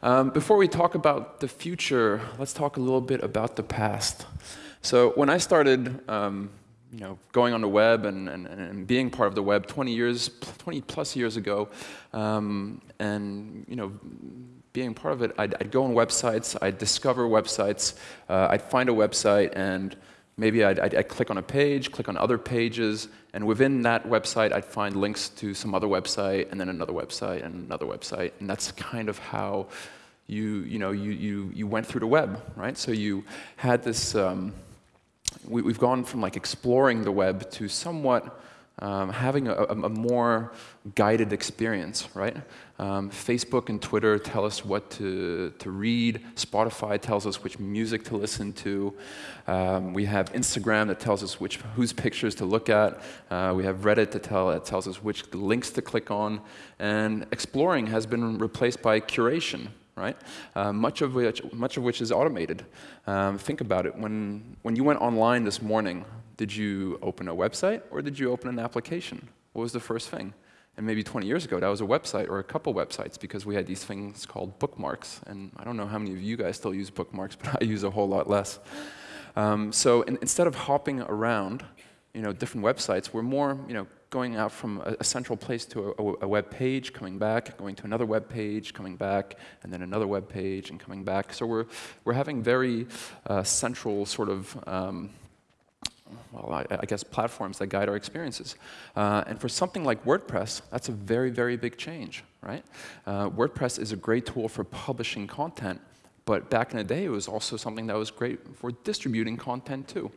Um, before we talk about the future, let's talk a little bit about the past. So when I started um, you know, going on the web and, and, and, being part of the web 20 years, 20 plus years ago, um, and you know, being part of it, I'd, I'd, go on websites, I'd discover websites, uh, I'd find a website, and maybe I'd, I'd, I'd, click on a page, click on other pages, and within that website, I'd find links to some other website, and then another website, and another website, and that's kind of how you, you, know, you, you, you went through the web, right? So you had this, um, we, have gone from like exploring the web to somewhat um, having a, a, more guided experience, right? Um, Facebook and Twitter tell us what to, to read. Spotify tells us which music to listen to. Um, we have Instagram that tells us which, whose pictures to look at. Uh, we have Reddit that, tell, that tells us which links to click on. And exploring has been replaced by curation, right? Uh, much, of which, much of which is automated. Um, think about it. When, when you went online this morning, did you open a website or did you open an application? What was the first thing? And maybe 20 years ago, that was a website or a couple websites because we had these things called bookmarks. And I don't know how many of you guys still use bookmarks, but I use a whole lot less. Um, so in, instead of hopping around, you know, different websites, we're more, you know, going out from a, a central place to a, a, web page, coming back, going to another web page, coming back, and then another web page, and coming back. So we're, we're having very uh, central sort of um, well, I, I, guess platforms that guide our experiences. Uh, and for something like WordPress, that's a very, very big change, right? Uh, WordPress is a great tool for publishing content, but back in the day, it was also something that was great for distributing content too.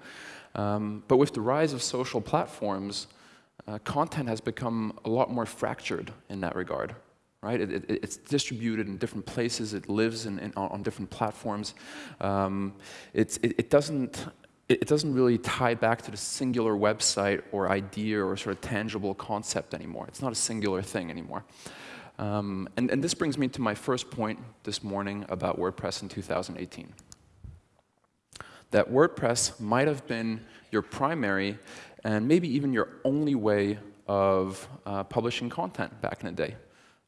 Um, but with the rise of social platforms, uh, content has become a lot more fractured in that regard, right? It, it, it's distributed in different places. It lives in, in, on different platforms. Um, it, it, doesn't it, doesn't really tie back to the singular website or idea or sort of tangible concept anymore. It's not a singular thing anymore. Um, and, and this brings me to my first point this morning about WordPress in 2018. That WordPress might have been your primary and maybe even your only way of uh, publishing content back in the day.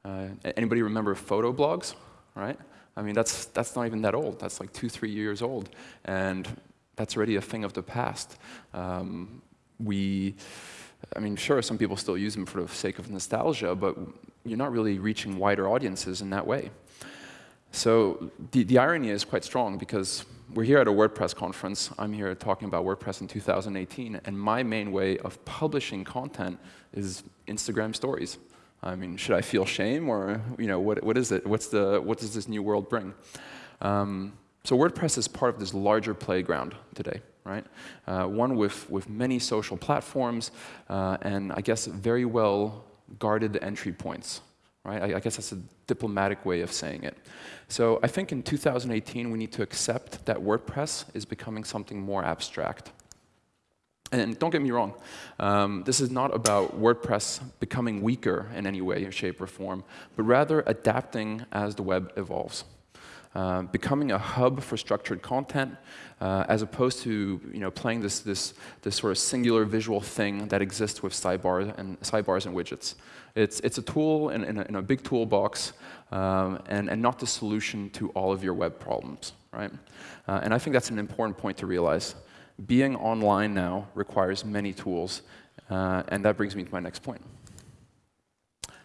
Uh, anybody remember photo blogs, right? I mean, that's, that's not even that old. That's like two, three years old. And that's already a thing of the past. Um, we, I mean, sure, some people still use them for the sake of nostalgia, but you're not really reaching wider audiences in that way. So the, the irony is quite strong because we're here at a WordPress conference. I'm here talking about WordPress in 2018, and my main way of publishing content is Instagram stories. I mean, should I feel shame, or you know, what, what is it? What's the, what does this new world bring? Um, so WordPress is part of this larger playground today, right? Uh, one with, with many social platforms uh, and I guess very well guarded entry points, right? I, I, guess that's a diplomatic way of saying it. So I think in 2018 we need to accept that WordPress is becoming something more abstract. And don't get me wrong, um, this is not about WordPress becoming weaker in any way, shape, or form, but rather adapting as the web evolves. Uh, becoming a hub for structured content, uh, as opposed to you know, playing this, this, this sort of singular visual thing that exists with sidebars and, sidebars and widgets. It's, it's a tool in, in, a, in a big toolbox um, and, and not the solution to all of your web problems. Right? Uh, and I think that's an important point to realize. Being online now requires many tools, uh, and that brings me to my next point.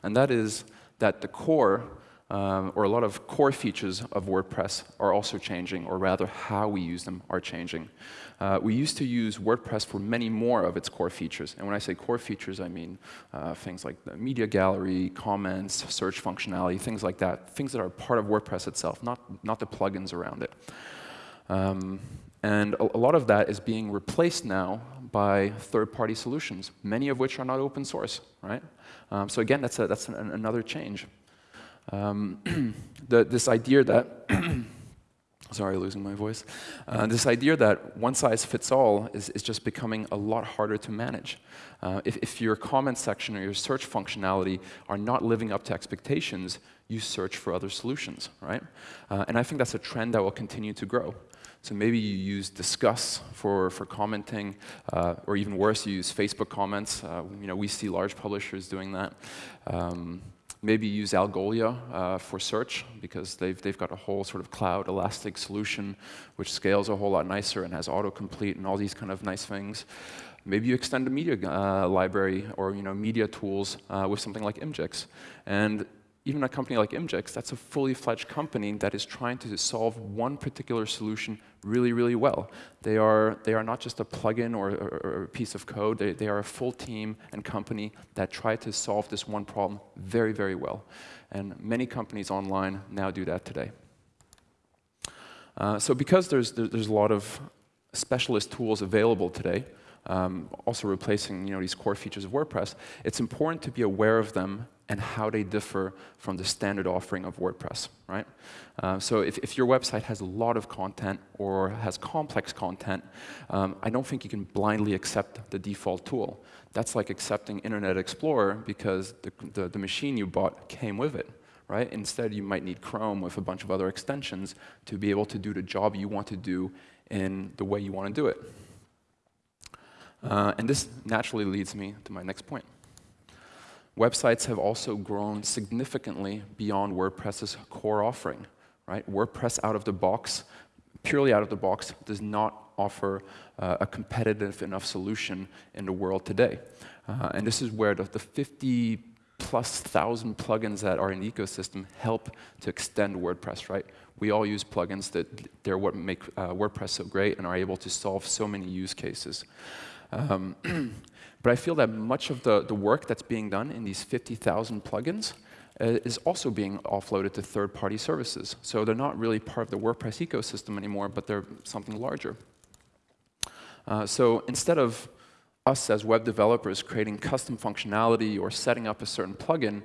And that is that the core um, or a lot of core features of WordPress are also changing, or rather how we use them are changing. Uh, we used to use WordPress for many more of its core features. And when I say core features, I mean uh, things like the media gallery, comments, search functionality, things like that, things that are part of WordPress itself, not, not the plugins around it. Um, and a, a lot of that is being replaced now by third-party solutions, many of which are not open source, right? Um, so again, that's, a, that's an, another change. Um, the, this idea that, sorry, losing my voice, uh, this idea that one size fits all is, is just becoming a lot harder to manage. Uh, if, if your comment section or your search functionality are not living up to expectations, you search for other solutions, right? Uh, and I think that's a trend that will continue to grow. So maybe you use Disqus for, for commenting, uh, or even worse, you use Facebook comments. Uh, you know, we see large publishers doing that. Um, Maybe use Algolia uh, for search because they've, they've got a whole sort of cloud elastic solution which scales a whole lot nicer and has autocomplete and all these kind of nice things. Maybe you extend a media uh, library or you know, media tools uh, with something like Imgix. And even a company like Imgix, that's a fully fledged company that is trying to solve one particular solution really, really well. They are, they are not just a plugin or, or, or a piece of code, they, they are a full team and company that try to solve this one problem very, very well. And many companies online now do that today. Uh, so because there's, there's a lot of specialist tools available today, um, also replacing you know, these core features of WordPress, it's important to be aware of them and how they differ from the standard offering of WordPress, right? Uh, so if, if, your website has a lot of content or has complex content, um, I don't think you can blindly accept the default tool. That's like accepting Internet Explorer because the, the, the machine you bought came with it, right? Instead, you might need Chrome with a bunch of other extensions to be able to do the job you want to do in the way you want to do it. Uh, and this naturally leads me to my next point. Websites have also grown significantly beyond WordPress's core offering. Right? WordPress out of the box, purely out of the box, does not offer uh, a competitive enough solution in the world today. Uh, and this is where the, the 50 plus thousand plugins that are in the ecosystem help to extend WordPress, right? We all use plugins that they're what make uh, WordPress so great and are able to solve so many use cases. Um, but I feel that much of the, the work that's being done in these 50,000 plugins uh, is also being offloaded to third-party services. So they're not really part of the WordPress ecosystem anymore, but they're something larger. Uh, so instead of us as web developers creating custom functionality or setting up a certain plugin,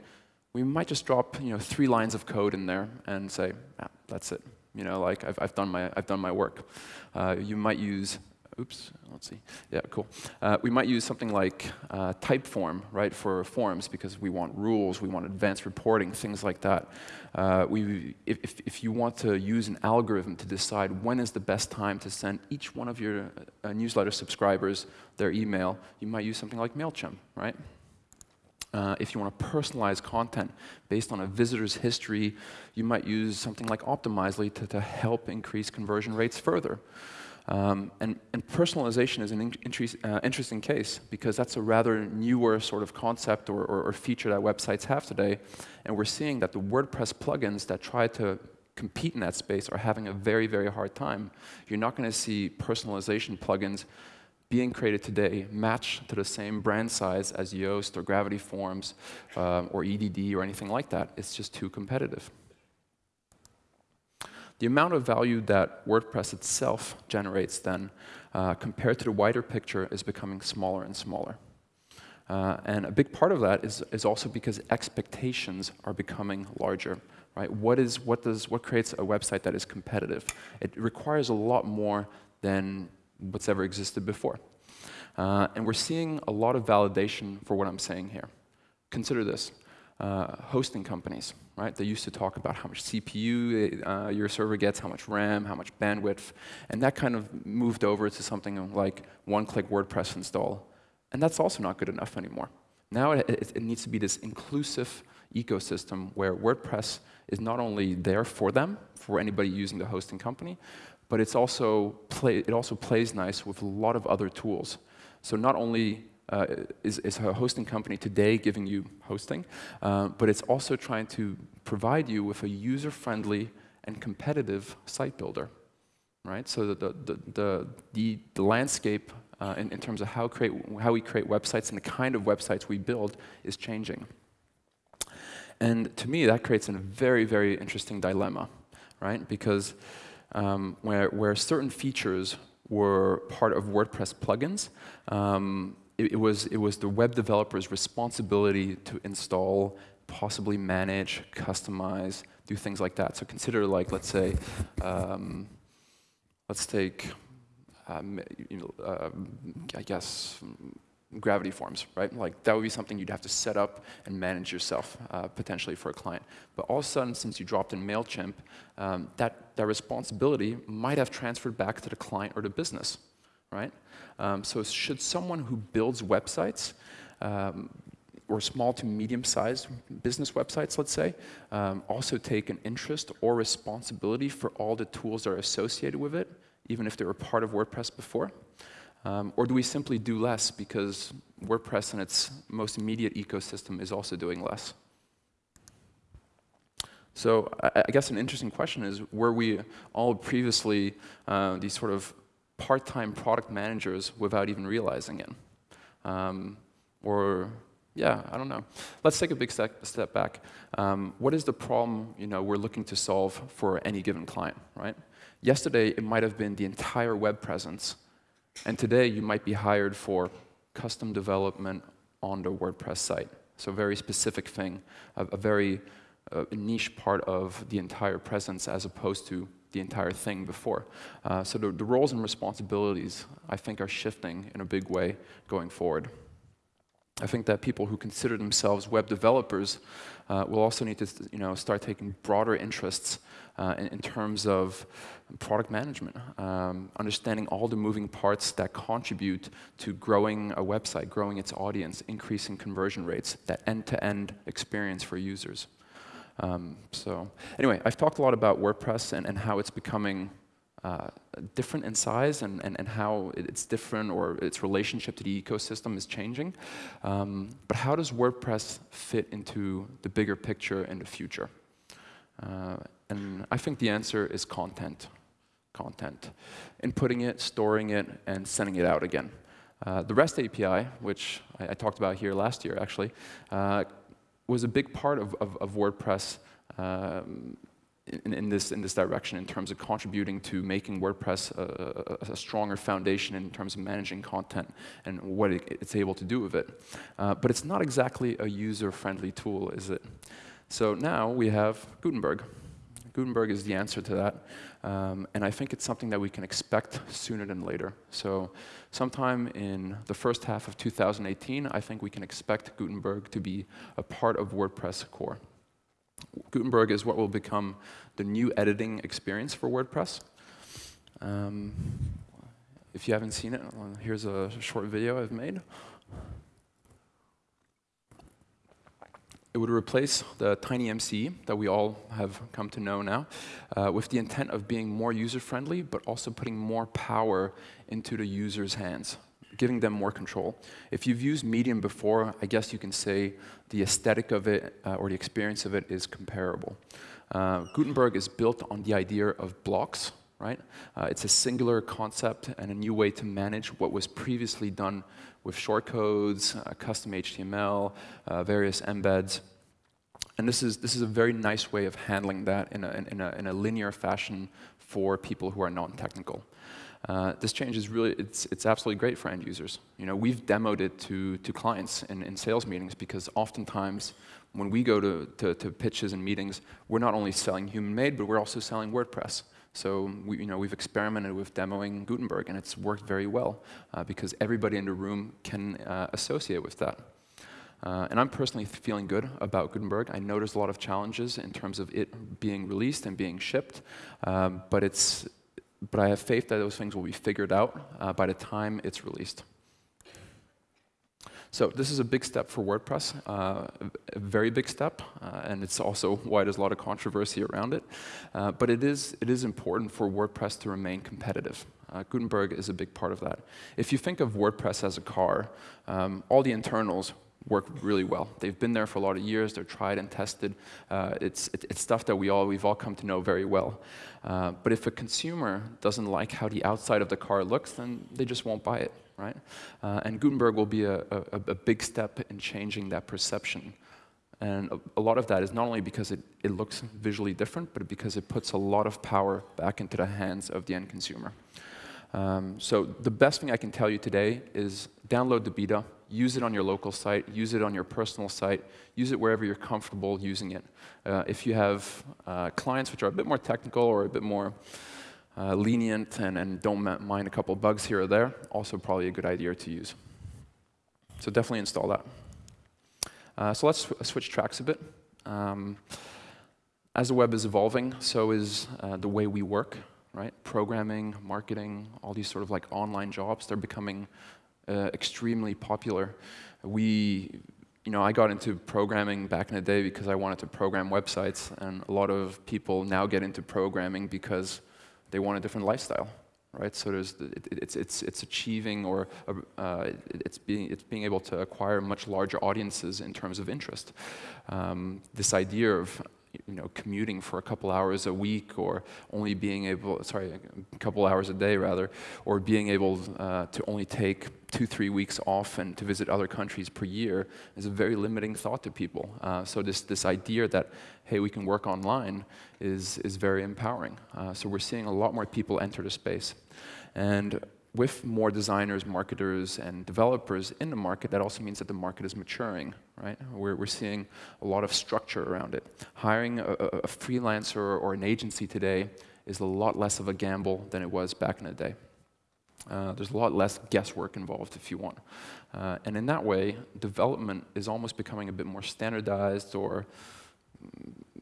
we might just drop you know, three lines of code in there and say, ah, that's it. You know, like I've, I've, done, my, I've done my work. Uh, you might use oops, let's see. Yeah, cool. Uh, we might use something like uh, Typeform, right, for forms because we want rules, we want advanced reporting, things like that. Uh, we, if, if you want to use an algorithm to decide when is the best time to send each one of your uh, newsletter subscribers their email, you might use something like MailChimp, right? Uh, if you want to personalize content based on a visitor's history, you might use something like Optimizely to, to help increase conversion rates further. Um, and, and, personalization is an in, uh, interesting case because that's a rather newer sort of concept or, or, or, feature that websites have today. And we're seeing that the WordPress plugins that try to compete in that space are having a very, very hard time. You're not going to see personalization plugins being created today match to the same brand size as Yoast or Gravity Forms uh, or EDD or anything like that. It's just too competitive the amount of value that WordPress itself generates then, uh, compared to the wider picture, is becoming smaller and smaller. Uh, and a big part of that is, is also because expectations are becoming larger. Right? What, is, what, does, what creates a website that is competitive? It requires a lot more than what's ever existed before. Uh, and we're seeing a lot of validation for what I'm saying here. Consider this uh, hosting companies, right? They used to talk about how much CPU uh, your server gets, how much RAM, how much bandwidth, and that kind of moved over to something like one-click WordPress install. And that's also not good enough anymore. Now it, it, it, needs to be this inclusive ecosystem where WordPress is not only there for them, for anybody using the hosting company, but it's also play, it also plays nice with a lot of other tools. So not only uh, is, is, a hosting company today giving you hosting, uh, but it's also trying to provide you with a user-friendly and competitive site builder, right? So the, the, the, the, the landscape uh, in, in, terms of how, create, how we create websites and the kind of websites we build is changing. And to me, that creates a very, very interesting dilemma, right? Because um, where, where certain features were part of WordPress plugins, um, it, it, was, it was the web developer's responsibility to install, possibly manage, customize, do things like that. So consider like, let's say, um, let's take, um, you know, uh, I guess, gravity forms, right? Like that would be something you'd have to set up and manage yourself, uh, potentially for a client. But all of a sudden, since you dropped in MailChimp, um, that, that responsibility might have transferred back to the client or the business, right? Um, so should someone who builds websites um, or small to medium-sized business websites, let's say, um, also take an interest or responsibility for all the tools that are associated with it, even if they were part of WordPress before? Um, or do we simply do less because WordPress and its most immediate ecosystem is also doing less? So I, I guess an interesting question is, were we all previously uh, these sort of part-time product managers without even realizing it? Um, or yeah, I don't know. Let's take a big step, step back. Um, what is the problem you know, we're looking to solve for any given client, right? Yesterday, it might have been the entire web presence, and today you might be hired for custom development on the WordPress site. So a very specific thing, a, a very uh, niche part of the entire presence as opposed to the entire thing before. Uh, so the, the roles and responsibilities, I think, are shifting in a big way going forward. I think that people who consider themselves web developers uh, will also need to you know, start taking broader interests uh, in, in, terms of product management, um, understanding all the moving parts that contribute to growing a website, growing its audience, increasing conversion rates, that end-to-end -end experience for users. Um, so anyway, I've talked a lot about WordPress and, and how it's becoming uh, different in size and, and, and how it's different or its relationship to the ecosystem is changing. Um, but how does WordPress fit into the bigger picture in the future? Uh, and I think the answer is content. Content. Inputting it, storing it, and sending it out again. Uh, the REST API, which I, I, talked about here last year actually, uh, was a big part of, of, of WordPress um, in, in, this, in this direction in terms of contributing to making WordPress a, a, a stronger foundation in terms of managing content and what it, it's able to do with it. Uh, but it's not exactly a user-friendly tool, is it? So now we have Gutenberg. Gutenberg is the answer to that. Um, and I think it's something that we can expect sooner than later. So sometime in the first half of 2018, I think we can expect Gutenberg to be a part of WordPress core. Gutenberg is what will become the new editing experience for WordPress. Um, if you haven't seen it, here's a short video I've made. It would replace the TinyMCE that we all have come to know now uh, with the intent of being more user-friendly, but also putting more power into the user's hands, giving them more control. If you've used Medium before, I guess you can say the aesthetic of it uh, or the experience of it is comparable. Uh, Gutenberg is built on the idea of blocks, right? Uh, it's a singular concept and a new way to manage what was previously done with shortcodes, uh, custom HTML, uh, various embeds. And this is, this is a very nice way of handling that in a, in a, in a linear fashion for people who are non-technical. Uh, this change is really, it's, it's absolutely great for end users. You know, we've demoed it to, to clients in, in sales meetings because oftentimes when we go to, to, to pitches and meetings, we're not only selling human-made, but we're also selling WordPress. So we, you know, we've experimented with demoing Gutenberg, and it's worked very well uh, because everybody in the room can uh, associate with that. Uh, and I'm personally feeling good about Gutenberg. I know there's a lot of challenges in terms of it being released and being shipped, um, but, it's, but I have faith that those things will be figured out uh, by the time it's released. So this is a big step for WordPress, uh, a very big step, uh, and it's also why there's a lot of controversy around it. Uh, but it is, it is important for WordPress to remain competitive. Uh, Gutenberg is a big part of that. If you think of WordPress as a car, um, all the internals work really well. They've been there for a lot of years. They're tried and tested. Uh, it's, it, it's stuff that we all, we've all come to know very well. Uh, but if a consumer doesn't like how the outside of the car looks, then they just won't buy it right? Uh, and Gutenberg will be a, a, a, big step in changing that perception. And a, a, lot of that is not only because it, it looks visually different, but because it puts a lot of power back into the hands of the end consumer. Um, so the best thing I can tell you today is download the beta, use it on your local site, use it on your personal site, use it wherever you're comfortable using it. Uh, if you have uh, clients which are a bit more technical or a bit more uh, lenient and, and don't mind a couple bugs here or there, also probably a good idea to use. So definitely install that. Uh, so let's sw switch tracks a bit. Um, as the web is evolving, so is uh, the way we work, right? Programming, marketing, all these sort of like online jobs, they're becoming uh, extremely popular. We you know, I got into programming back in the day because I wanted to program websites, and a lot of people now get into programming because they want a different lifestyle, right? So there's it, it's it's it's achieving or uh, it's being it's being able to acquire much larger audiences in terms of interest. Um, this idea of you know, commuting for a couple hours a week or only being able, sorry, a couple hours a day rather, or being able uh, to only take two, three weeks off and to visit other countries per year is a very limiting thought to people. Uh, so this, this idea that, hey, we can work online is, is very empowering. Uh, so we're seeing a lot more people enter the space. And with more designers, marketers, and developers in the market, that also means that the market is maturing, right? We're, we're seeing a lot of structure around it. Hiring a, a freelancer or an agency today is a lot less of a gamble than it was back in the day. Uh, there's a lot less guesswork involved, if you want. Uh, and in that way, development is almost becoming a bit more standardized or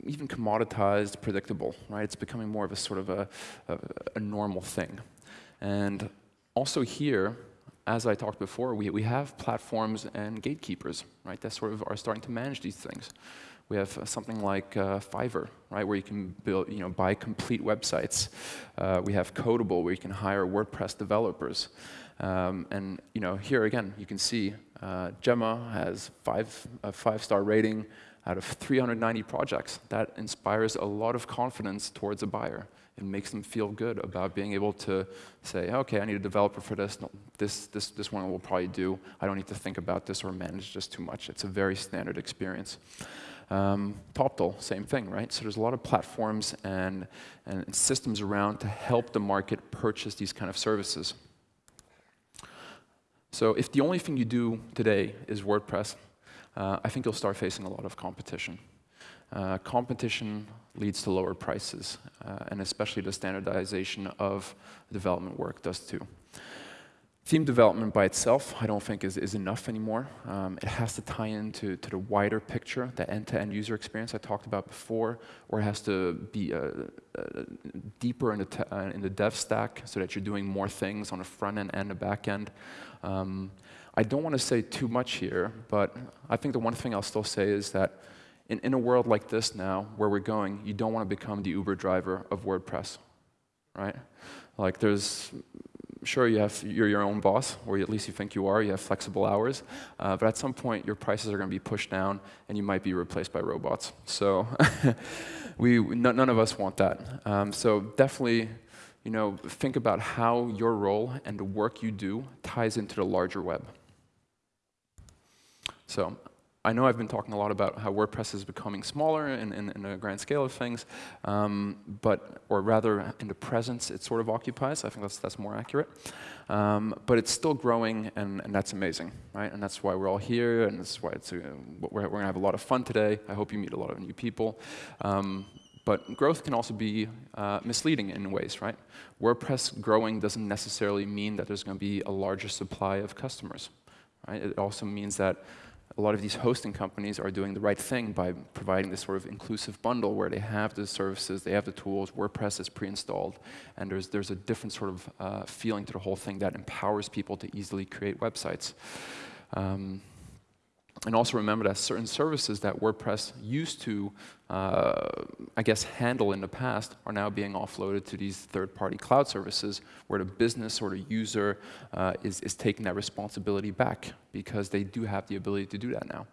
even commoditized, predictable, right? It's becoming more of a sort of a, a, a normal thing. And also here, as I talked before, we, we have platforms and gatekeepers, right, that sort of are starting to manage these things. We have uh, something like uh, Fiverr, right, where you can build, you know, buy complete websites. Uh, we have Codeable, where you can hire WordPress developers. Um, and you know, here again, you can see uh, Gemma has five, a five-star rating out of 390 projects. That inspires a lot of confidence towards a buyer and makes them feel good about being able to say, okay, I need a developer for this. No, this, this, this one will probably do. I don't need to think about this or manage this too much. It's a very standard experience. Um, TopTal, same thing, right? So there's a lot of platforms and, and systems around to help the market purchase these kind of services. So if the only thing you do today is WordPress, uh, I think you'll start facing a lot of competition. Uh, competition leads to lower prices, uh, and especially the standardization of development work does too. Theme development by itself, I don't think is, is enough anymore. Um, it has to tie into to the wider picture, the end-to-end -end user experience I talked about before, or it has to be uh, uh, deeper in the, uh, in the dev stack so that you're doing more things on the front end and the back end. Um, I don't want to say too much here, but I think the one thing I'll still say is that in, in a world like this now, where we're going, you don't want to become the Uber driver of WordPress, right? Like there's, sure you have, you're your own boss, or at least you think you are, you have flexible hours, uh, but at some point your prices are going to be pushed down and you might be replaced by robots. So we, none of us want that. Um, so definitely, you know, think about how your role and the work you do ties into the larger web. So I know I've been talking a lot about how WordPress is becoming smaller in, in, in the grand scale of things, um, but, or rather in the presence it sort of occupies. I think that's, that's more accurate. Um, but it's still growing, and, and, that's amazing, right? And that's why we're all here, and that's why it's a, we're, we're going to have a lot of fun today. I hope you meet a lot of new people. Um, but growth can also be uh, misleading in ways, right? WordPress growing doesn't necessarily mean that there's going to be a larger supply of customers, right? It also means that a lot of these hosting companies are doing the right thing by providing this sort of inclusive bundle where they have the services, they have the tools, WordPress is pre-installed, and there's, there's a different sort of uh, feeling to the whole thing that empowers people to easily create websites. Um, and also remember that certain services that WordPress used to, uh, I guess, handle in the past are now being offloaded to these third-party cloud services where the business or the user uh, is, is taking that responsibility back because they do have the ability to do that now.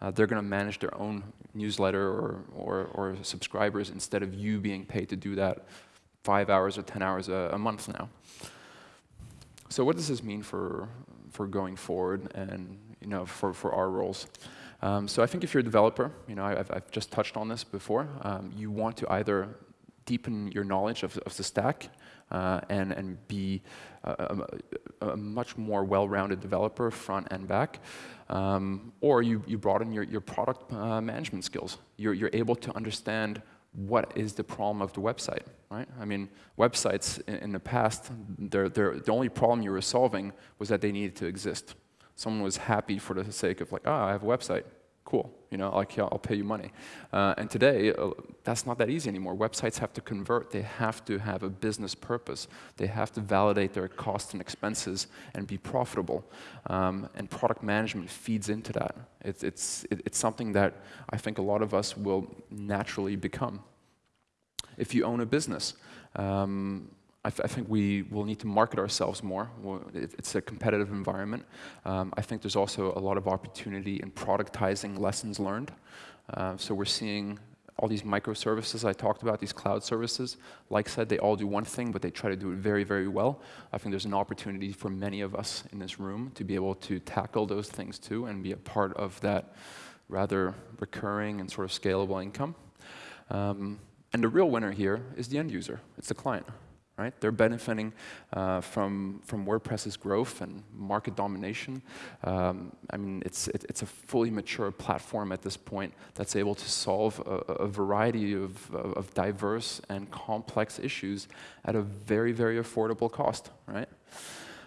Uh, they're going to manage their own newsletter or, or, or, subscribers instead of you being paid to do that five hours or 10 hours a, a month now. So what does this mean for, for going forward and you know, for, for our roles. Um, so I think if you're a developer, you know, I've, I've just touched on this before, um, you want to either deepen your knowledge of, of the stack uh, and, and be a, a, a much more well-rounded developer, front and back, um, or you, you broaden your, your product uh, management skills. You're, you're able to understand what is the problem of the website, right? I mean, websites in, in the past, they're, they're, the only problem you were solving was that they needed to exist someone was happy for the sake of like, ah, oh, I have a website. Cool, you know, like, yeah, I'll pay you money. Uh, and today, uh, that's not that easy anymore. Websites have to convert. They have to have a business purpose. They have to validate their costs and expenses and be profitable. Um, and product management feeds into that. It's, it's, it- it's something that I think a lot of us will naturally become. If you own a business, um, I, th- I think we will need to market ourselves more. It's a competitive environment. Um, I think there's also a lot of opportunity in productizing lessons learned. Uh, so we're seeing all these microservices I talked about, these cloud services. Like I said, they all do one thing, but they try to do it very, very well. I think there's an opportunity for many of us in this room to be able to tackle those things too and be a part of that rather recurring and sort of scalable income. Um, and the real winner here is the end user. It's the client, right? They're benefiting uh, from from WordPress's growth and market domination. Um, I mean, it's it, it's a fully mature platform at this point that's able to solve a, a variety of, of, of diverse and complex issues at a very very affordable cost, right?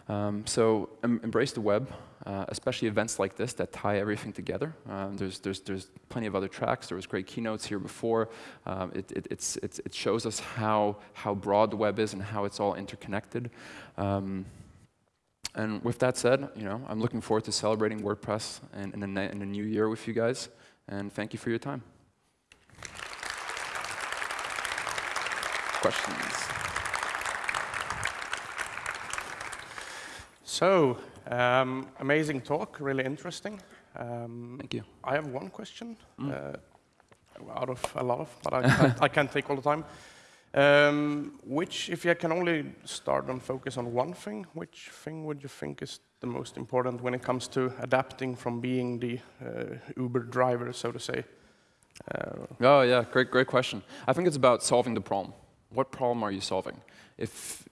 Um, so em- embrace the web, uh, especially events like this that tie everything together. Um, there's, there's, there's plenty of other tracks. There was great keynotes here before. Um, it, it, it's, it's, it shows us how, how broad the web is and how it's all interconnected. Um, and with that said, you know, I'm looking forward to celebrating WordPress in, in, a, in a new year with you guys. And thank you for your time. Questions? So, um, amazing talk, really interesting. Um, Thank you. I have one question, Mm. uh, out of a lot of, but I can't, I can't take all the time. Um, which, if you can only start and focus on one thing, which thing would you think is the most important when it comes to adapting from being the uh, Uber driver, so to say? Uh, Oh yeah, great, great question. I think it's about solving the problem. What problem are you solving? If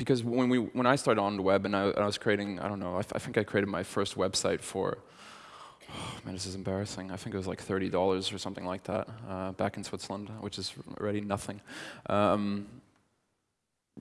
because when we when I started on the web and I, I was creating, I don't know, I, I think I created my first website for. Oh, man, this is embarrassing. I think it was like thirty dollars or something like that uh, back in Switzerland, which is already nothing. Um,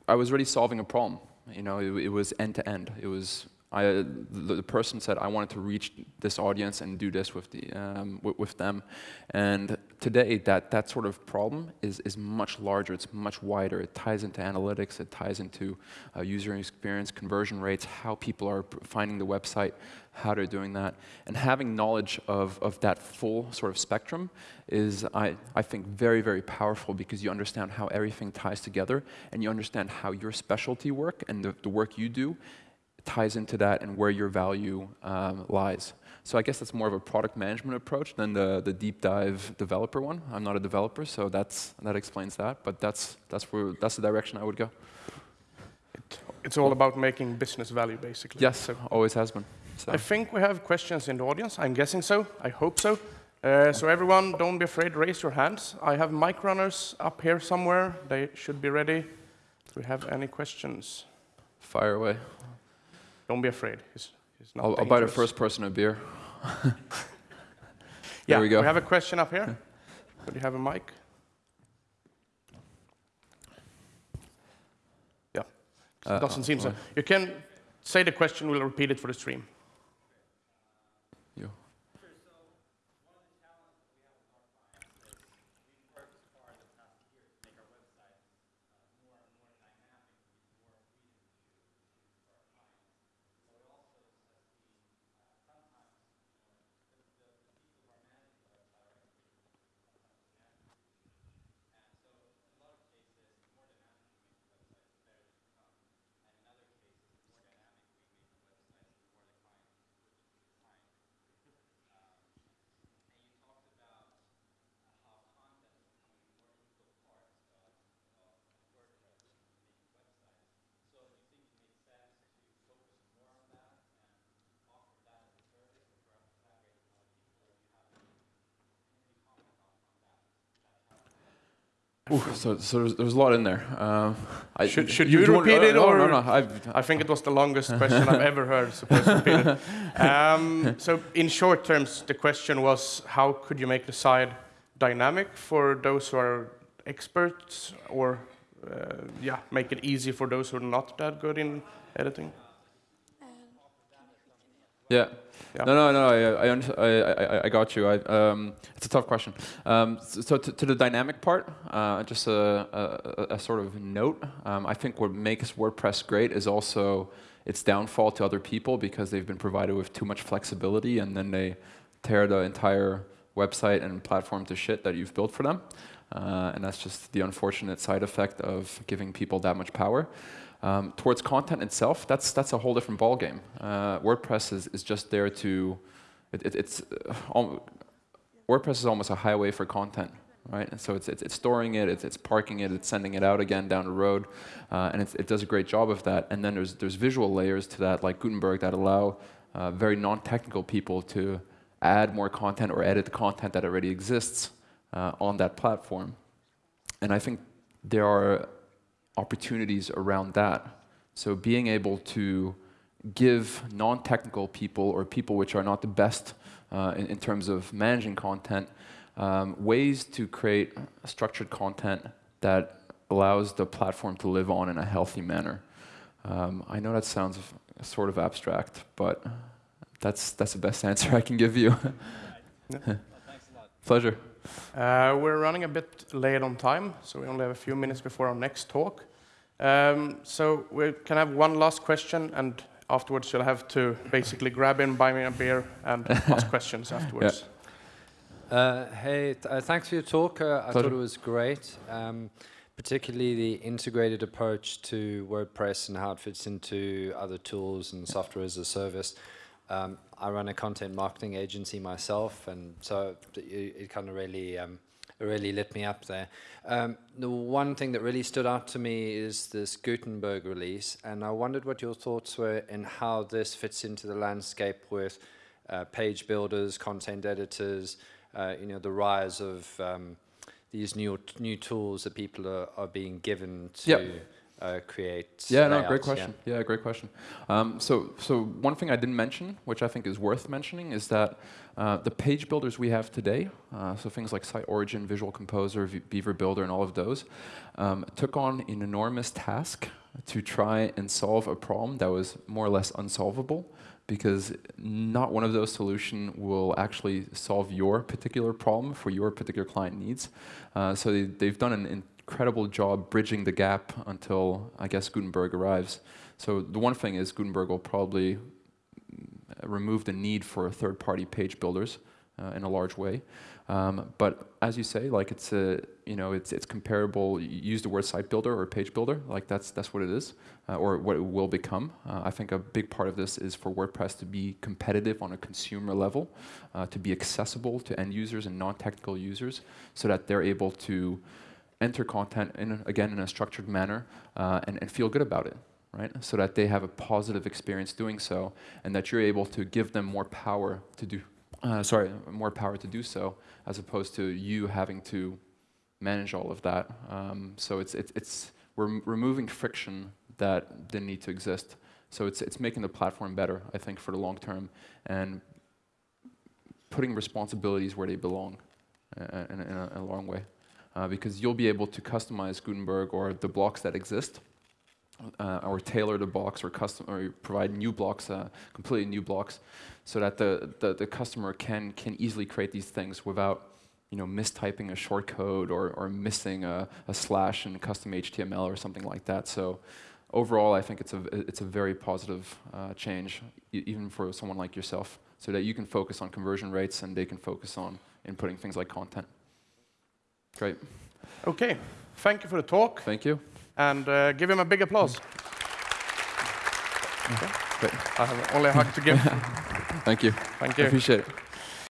I was already solving a problem. You know, it, it was end to end. It was I, the, the person said I wanted to reach this audience and do this with the um, with, them, and today that that sort of problem is is much larger. It's much wider. It ties into analytics. It ties into uh, user experience, conversion rates, how people are finding the website, how they're doing that, and having knowledge of of that full sort of spectrum is I I think very very powerful because you understand how everything ties together and you understand how your specialty work and the, the work you do ties into that and where your value um, lies. So I guess that's more of a product management approach than the, the deep dive developer one. I'm not a developer, so that's, that explains that. But that's, that's, where, that's the direction I would go. it's all about making business value, basically. Yes, So always has been. So. I think we have questions in the audience. I'm guessing so. I hope so. Uh, so everyone, don't be afraid. Raise your hands. I have mic runners up here somewhere. They should be ready. Do we have any questions? Fire away. Don't be afraid. It's, it's not I'll, I'll buy the first person a beer. Yeah, we go. We have a question up here. Do you have a mic? Yeah. Uh, Doesn't seem so. uh, You can say the question. We'll repeat it for the stream. You. Ooh, so, so there's, there's a lot in there. Um, I, Should- should you want- repeat it, no, or- No, no, I've, I think it was the longest question I've ever heard. So please repeat it. Um, so in short terms, the question was, how could you make the side dynamic for those who are experts, or uh, yeah, make it easy for those who are not that good in editing? Yeah. Yeah. No, no, no. I, I, I, I, got you. I, um, it's a tough question. Um, so to, to the dynamic part, uh, just a, a, a- a sort of note. Um, I think what makes WordPress great is also its downfall to other people because they've been provided with too much flexibility, and then they tear the entire website and platform to shit that you've built for them. Uh, and that's just the unfortunate side effect of giving people that much power. Um, towards content itself, that's that's a whole different ballgame. Uh, WordPress is, is just there to, it, it, it's, uh, WordPress is almost a highway for content, right? And so it's, it's, it's storing it, it's, it's parking it, it's sending it out again down the road, uh, and it does a great job of that. And then there's there's visual layers to that, like Gutenberg, that allow uh, very non-technical people to add more content or edit the content that already exists uh, on that platform. And I think there are opportunities around that. So being able to give non-technical people or people which are not the best uh, in, in terms of managing content, um, ways to create structured content that allows the platform to live on in a healthy manner. Um, I know that sounds sort of abstract, but that's, that's the best answer I can give you. Pleasure. Uh, we're running a bit late on time, so we only have a few minutes before our next talk. Um, so we can have one last question, and afterwards you'll have to basically grab in, buy me a beer, and ask questions afterwards. Uh, hey, th- uh, thanks for your talk. Uh, I thought it was great, um, particularly the integrated approach to WordPress and how it fits into other tools and software as a service. Um, I run a content marketing agency myself, and so it, it kind of really, um, really lit me up there. Um, the one thing that really stood out to me is this Gutenberg release, and I wondered what your thoughts were and how this fits into the landscape with uh, page builders, content editors, uh, you know, the rise of um, these new new tools that people are, are being given to Yep. Uh, create. Yeah, no, great question. Yeah, great question. Um, so, so one thing I didn't mention, which I think is worth mentioning, is that uh, the page builders we have today, uh, so things like Site Origin, Visual Composer, v Beaver Builder, and all of those, um, took on an enormous task to try and solve a problem that was more or less unsolvable, because not one of those solutions will actually solve your particular problem for your particular client needs. Uh, so they, they've done an incredible job bridging the gap until I guess Gutenberg arrives. So the one thing is Gutenberg will probably remove the need for third-party page builders uh, in a large way. Um, but as you say, like it's a, you know, it's it's comparable. You use the word site builder or page builder, like that's that's what it is, uh, or what it will become. Uh, I think a big part of this is for WordPress to be competitive on a consumer level, uh, to be accessible to end users and non-technical users, so that they're able to enter content in again in a structured manner uh, and, and feel good about it, right? So that they have a positive experience doing so, and that you're able to give them more power to do. Uh, sorry, more power to do so, as opposed to you having to manage all of that. Um, so it's it's it's we're removing friction that didn't need to exist. So it's it's making the platform better, I think, for the long term, and putting responsibilities where they belong, uh, in, a, in a long way uh, because you'll be able to customize Gutenberg or the blocks that exist, uh, or tailor the blocks or custom or provide new blocks, uh, completely new blocks, so that the, the, the customer can can easily create these things without you know mistyping a short code or, or missing a, a slash in custom HTML or something like that. So overall, I think it's a it's a very positive uh, change, even for someone like yourself, so that you can focus on conversion rates and they can focus on inputting things like content. Great. Okay, thank you for the talk, Thank you. and uh, give him a big applause. Great. I have only a hug to give. Thank you. Thank I you. appreciate it.